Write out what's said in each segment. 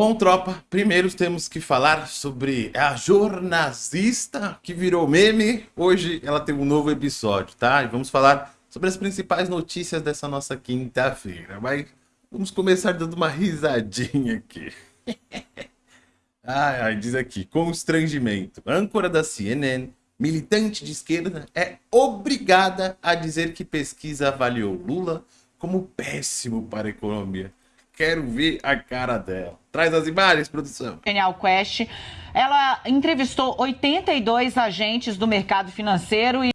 Bom, tropa, primeiro temos que falar sobre a jornalista que virou meme. Hoje ela tem um novo episódio, tá? E vamos falar sobre as principais notícias dessa nossa quinta-feira. Mas vamos começar dando uma risadinha aqui. ai, ai, diz aqui, constrangimento. Âncora da CNN, militante de esquerda, é obrigada a dizer que pesquisa avaliou Lula como péssimo para a economia. Quero ver a cara dela. Traz as imagens, produção. Genial Quest. Ela entrevistou 82 agentes do mercado financeiro e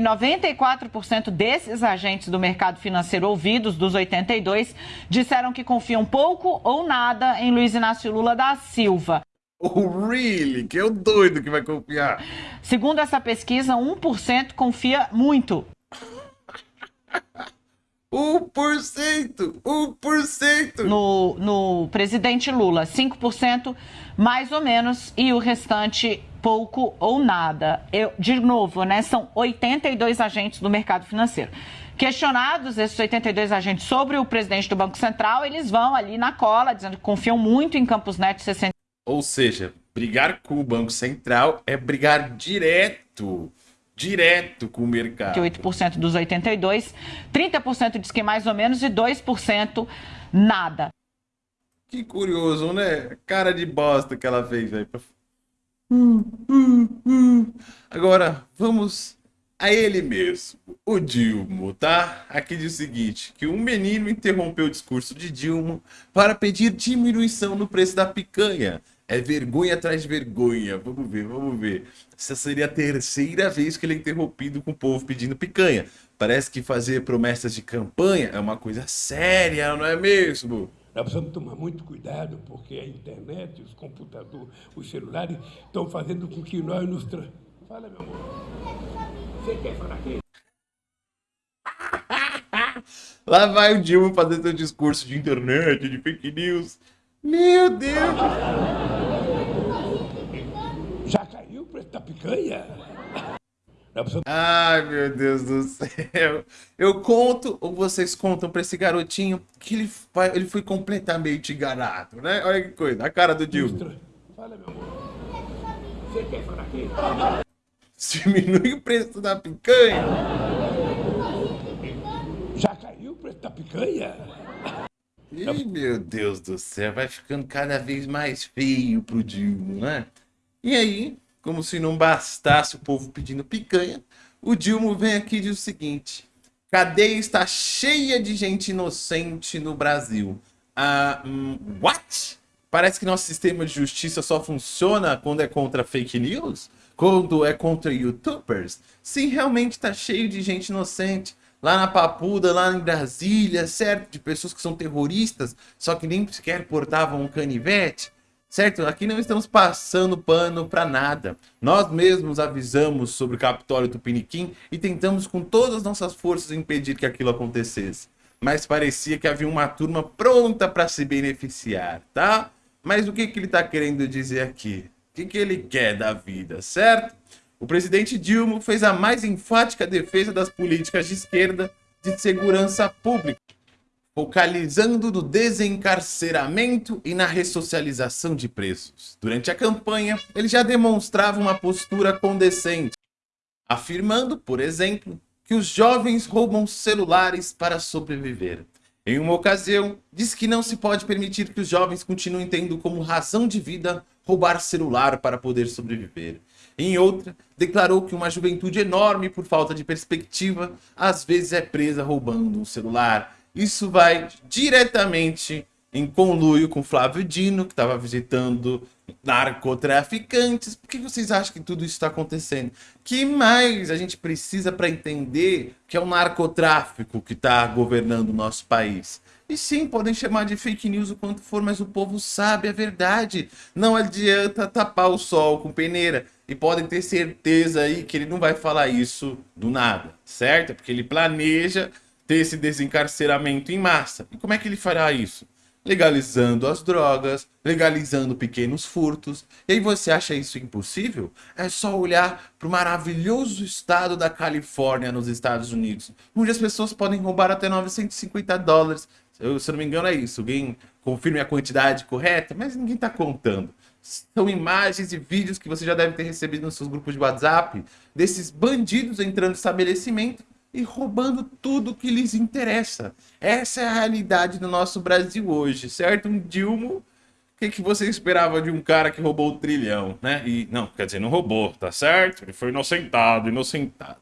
94% desses agentes do mercado financeiro ouvidos, dos 82, disseram que confiam pouco ou nada em Luiz Inácio Lula da Silva. Oh, really? Que é o doido que vai confiar. Segundo essa pesquisa, 1% confia muito. 1%! 1%! No, no presidente Lula, 5% mais ou menos, e o restante pouco ou nada. Eu, de novo, né, são 82 agentes do mercado financeiro. Questionados esses 82 agentes sobre o presidente do Banco Central, eles vão ali na cola, dizendo que confiam muito em Campos Neto 60. Ou seja, brigar com o Banco Central é brigar direto direto com o mercado. 8% dos 82, 30% diz que mais ou menos e 2% nada. Que curioso, né? Cara de bosta que ela fez aí. Hum, hum, hum. Agora, vamos a ele mesmo, o Dilma, tá? Aqui diz o seguinte, que um menino interrompeu o discurso de Dilma para pedir diminuição no preço da picanha. É vergonha atrás de vergonha. Vamos ver, vamos ver. Essa seria a terceira vez que ele é interrompido com o povo pedindo picanha. Parece que fazer promessas de campanha é uma coisa séria, não é mesmo? Nós precisamos tomar muito cuidado, porque a internet, os computadores, os celulares estão fazendo com que nós nos... Tra... Fala, meu amor. Você quer falar aqui? Lá vai o Dilma fazer seu discurso de internet, de fake news. Meu Deus! O preço da picanha? Ai, meu Deus do céu. Eu conto, ou vocês contam pra esse garotinho que ele, vai, ele foi completamente enganado, né? Olha que coisa, a cara do Dilma. Fala, meu amor. Você quer falar aqui? Diminui o preço da picanha? Já caiu o preço da picanha? Ih, meu Deus do céu, vai ficando cada vez mais feio pro Dilma, né? E aí, como se não bastasse o povo pedindo picanha, o Dilma vem aqui e diz o seguinte, cadeia está cheia de gente inocente no Brasil. Ah, um, what? Parece que nosso sistema de justiça só funciona quando é contra fake news? Quando é contra youtubers? Sim, realmente está cheio de gente inocente lá na Papuda, lá em Brasília, certo? De pessoas que são terroristas, só que nem sequer portavam um canivete, certo? Aqui não estamos passando pano para nada. Nós mesmos avisamos sobre o Capitólio Tupiniquim e tentamos com todas as nossas forças impedir que aquilo acontecesse. Mas parecia que havia uma turma pronta para se beneficiar, tá? Mas o que, que ele está querendo dizer aqui? O que, que ele quer da vida, certo? O presidente Dilma fez a mais enfática defesa das políticas de esquerda de segurança pública, focalizando no desencarceramento e na ressocialização de presos. Durante a campanha, ele já demonstrava uma postura condescente, afirmando, por exemplo, que os jovens roubam celulares para sobreviver. Em uma ocasião, disse que não se pode permitir que os jovens continuem tendo como razão de vida roubar celular para poder sobreviver. Em outra, declarou que uma juventude enorme, por falta de perspectiva, às vezes é presa roubando um celular. Isso vai diretamente em conluio com Flávio Dino, que estava visitando narcotraficantes. Por que vocês acham que tudo isso está acontecendo? que mais a gente precisa para entender que é o narcotráfico que está governando o nosso país? E sim, podem chamar de fake news o quanto for, mas o povo sabe a verdade. Não adianta tapar o sol com peneira. E podem ter certeza aí que ele não vai falar isso do nada, certo? Porque ele planeja ter esse desencarceramento em massa. E como é que ele fará isso? legalizando as drogas, legalizando pequenos furtos. E aí você acha isso impossível? É só olhar para o maravilhoso estado da Califórnia nos Estados Unidos, onde as pessoas podem roubar até 950 dólares. Eu, se eu não me engano, é isso. Alguém confirme a quantidade correta, mas ninguém está contando. São imagens e vídeos que você já deve ter recebido nos seus grupos de WhatsApp desses bandidos entrando no estabelecimento e roubando tudo que lhes interessa. Essa é a realidade do nosso Brasil hoje, certo? Um Dilma, o que, que você esperava de um cara que roubou o trilhão, né? E não, quer dizer, não roubou, tá certo? Ele foi inocentado, inocentado.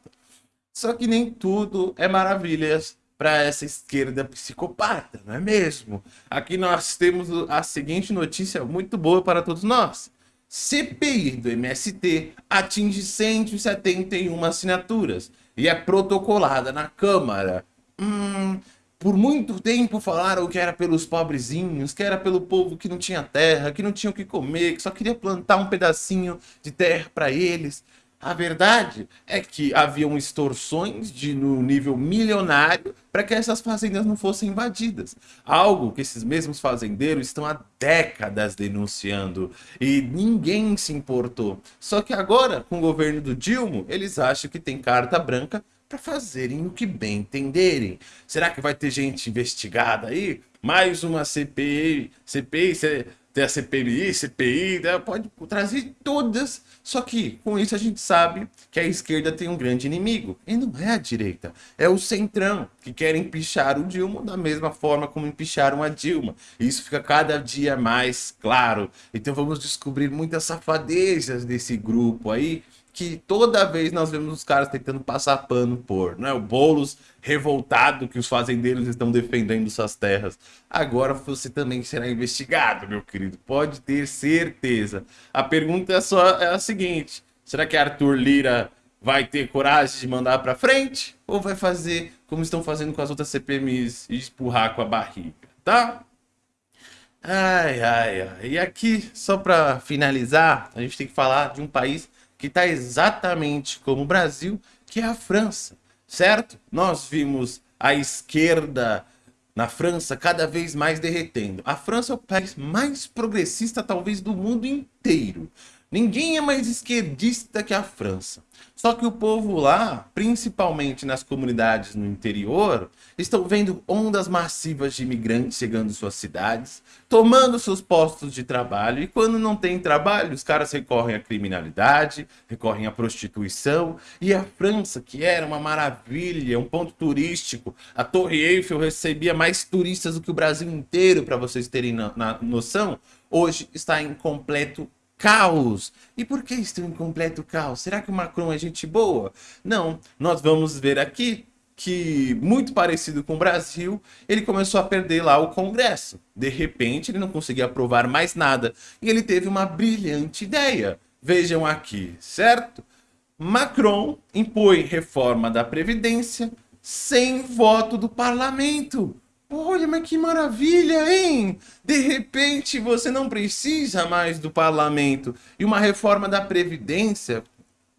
Só que nem tudo é maravilhas para essa esquerda psicopata, não é mesmo? Aqui nós temos a seguinte notícia muito boa para todos nós. CPI do MST atinge 171 assinaturas e é protocolada na Câmara. Hum, por muito tempo falaram que era pelos pobrezinhos, que era pelo povo que não tinha terra, que não tinha o que comer, que só queria plantar um pedacinho de terra para eles. A verdade é que haviam extorsões de, no nível milionário para que essas fazendas não fossem invadidas. Algo que esses mesmos fazendeiros estão há décadas denunciando e ninguém se importou. Só que agora, com o governo do Dilma, eles acham que tem carta branca para fazerem o que bem entenderem. Será que vai ter gente investigada aí? Mais uma CPI, CPI, tem a CPMI, CPI, né? pode trazer todas. Só que com isso a gente sabe que a esquerda tem um grande inimigo. E não é a direita, é o centrão, que quer empichar o Dilma da mesma forma como empicharam a Dilma. E isso fica cada dia mais claro. Então vamos descobrir muitas safadezas desse grupo aí que toda vez nós vemos os caras tentando passar pano por, né? O Boulos revoltado que os fazendeiros estão defendendo suas terras. Agora você também será investigado, meu querido. Pode ter certeza. A pergunta é só é a seguinte: será que Arthur Lira vai ter coragem de mandar para frente ou vai fazer como estão fazendo com as outras CPMIs e empurrar com a barriga, tá? Ai, ai, ai. E aqui, só para finalizar, a gente tem que falar de um país que está exatamente como o Brasil, que é a França, certo? Nós vimos a esquerda na França cada vez mais derretendo. A França é o país mais progressista, talvez, do mundo inteiro. Ninguém é mais esquerdista que a França. Só que o povo lá, principalmente nas comunidades no interior, estão vendo ondas massivas de imigrantes chegando em suas cidades, tomando seus postos de trabalho, e quando não tem trabalho, os caras recorrem à criminalidade, recorrem à prostituição, e a França, que era uma maravilha, um ponto turístico, a Torre Eiffel recebia mais turistas do que o Brasil inteiro, para vocês terem na, na noção, hoje está em completo caos. E por que estão em completo caos? Será que o Macron é gente boa? Não, nós vamos ver aqui que, muito parecido com o Brasil, ele começou a perder lá o Congresso. De repente, ele não conseguia aprovar mais nada. E ele teve uma brilhante ideia. Vejam aqui, certo? Macron impõe reforma da Previdência sem voto do parlamento. Olha, mas que maravilha, hein? De repente você não precisa mais do parlamento. E uma reforma da Previdência.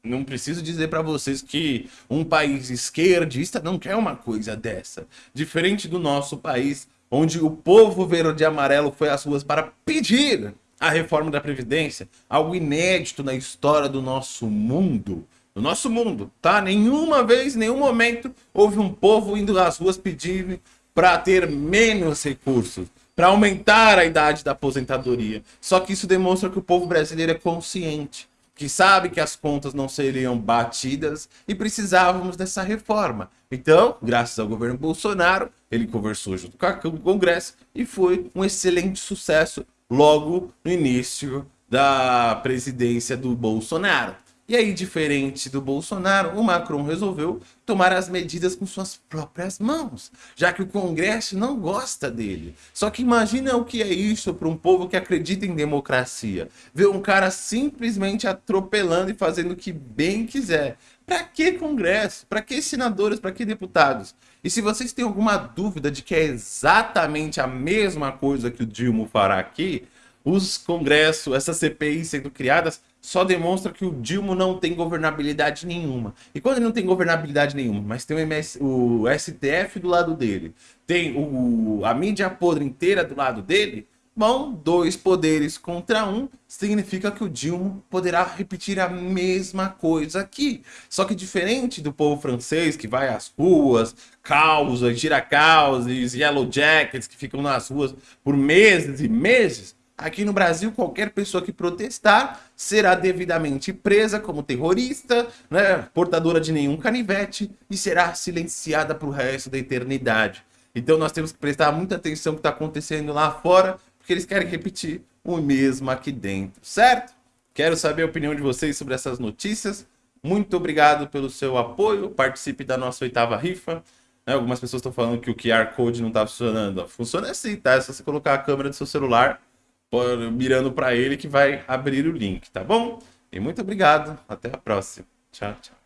Não preciso dizer para vocês que um país esquerdista não quer uma coisa dessa. Diferente do nosso país, onde o povo verde e amarelo foi às ruas para pedir a reforma da Previdência, algo inédito na história do nosso mundo. No nosso mundo, tá? Nenhuma vez, nenhum momento, houve um povo indo às ruas pedindo para ter menos recursos, para aumentar a idade da aposentadoria. Só que isso demonstra que o povo brasileiro é consciente, que sabe que as contas não seriam batidas e precisávamos dessa reforma. Então, graças ao governo Bolsonaro, ele conversou junto com o Congresso e foi um excelente sucesso logo no início da presidência do Bolsonaro. E aí, diferente do Bolsonaro, o Macron resolveu tomar as medidas com suas próprias mãos, já que o Congresso não gosta dele. Só que imagina o que é isso para um povo que acredita em democracia. Ver um cara simplesmente atropelando e fazendo o que bem quiser. Para que Congresso? Para que senadores? Para que deputados? E se vocês têm alguma dúvida de que é exatamente a mesma coisa que o Dilma fará aqui, os congressos, essas CPIs sendo criadas, só demonstra que o Dilma não tem governabilidade nenhuma. E quando ele não tem governabilidade nenhuma, mas tem o, MS, o STF do lado dele, tem o, a mídia podre inteira do lado dele, Bom, dois poderes contra um significa que o Dilma poderá repetir a mesma coisa aqui. Só que diferente do povo francês que vai às ruas, causa, gira causes, yellow jackets que ficam nas ruas por meses e meses, aqui no Brasil qualquer pessoa que protestar será devidamente presa como terrorista, né, portadora de nenhum canivete e será silenciada para o resto da eternidade. Então nós temos que prestar muita atenção no que está acontecendo lá fora, porque eles querem repetir o mesmo aqui dentro, certo? Quero saber a opinião de vocês sobre essas notícias. Muito obrigado pelo seu apoio. Participe da nossa oitava rifa. Né, algumas pessoas estão falando que o QR Code não está funcionando. Funciona assim, tá? É só você colocar a câmera do seu celular mirando para ele que vai abrir o link, tá bom? E muito obrigado. Até a próxima. Tchau, tchau.